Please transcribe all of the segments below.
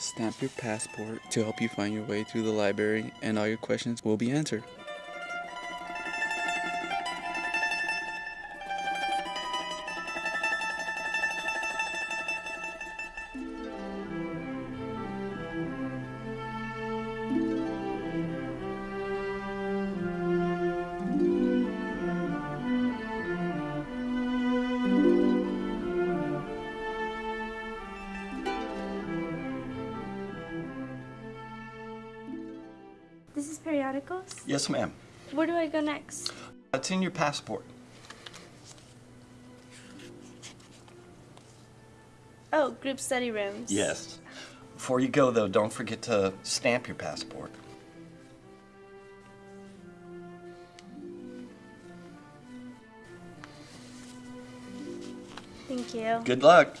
stamp your passport to help you find your way through the library and all your questions will be answered. Yes, ma'am. Where do I go next? It's in your passport. Oh, group study rooms. Yes. Before you go, though, don't forget to stamp your passport. Thank you. Good luck.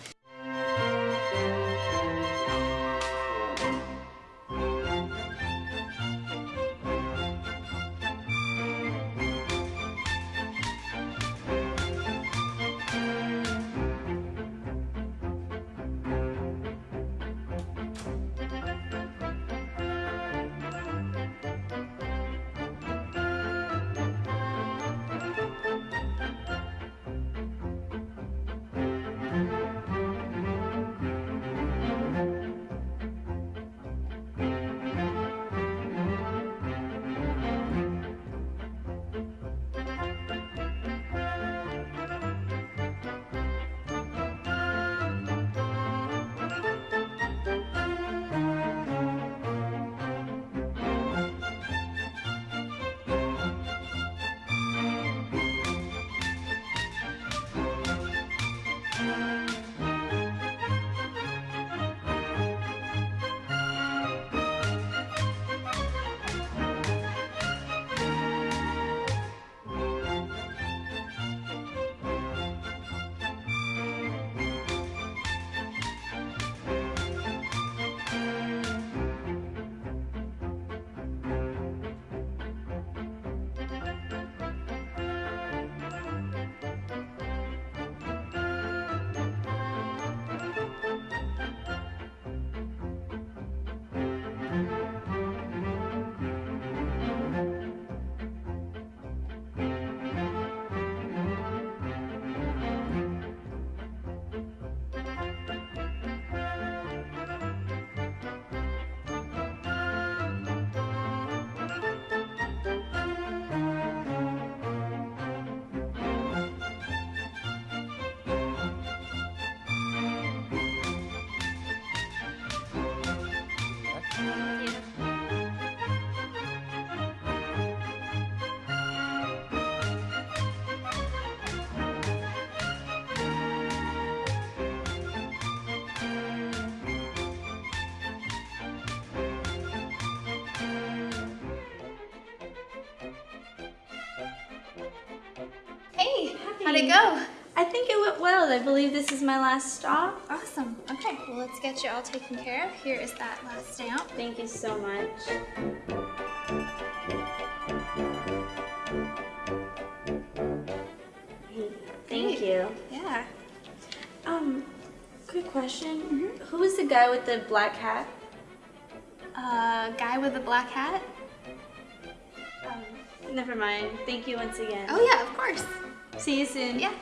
How'd it go? I think it went well. I believe this is my last stop. Awesome. Okay, well, let's get you all taken care of. Here is that last stamp. Thank you so much. Thank you. Yeah. Um, quick question. Who was the guy with the black hat? Uh, guy with the black hat? Um, never mind. Thank you once again. Oh, yeah, of course. See you soon. Yeah.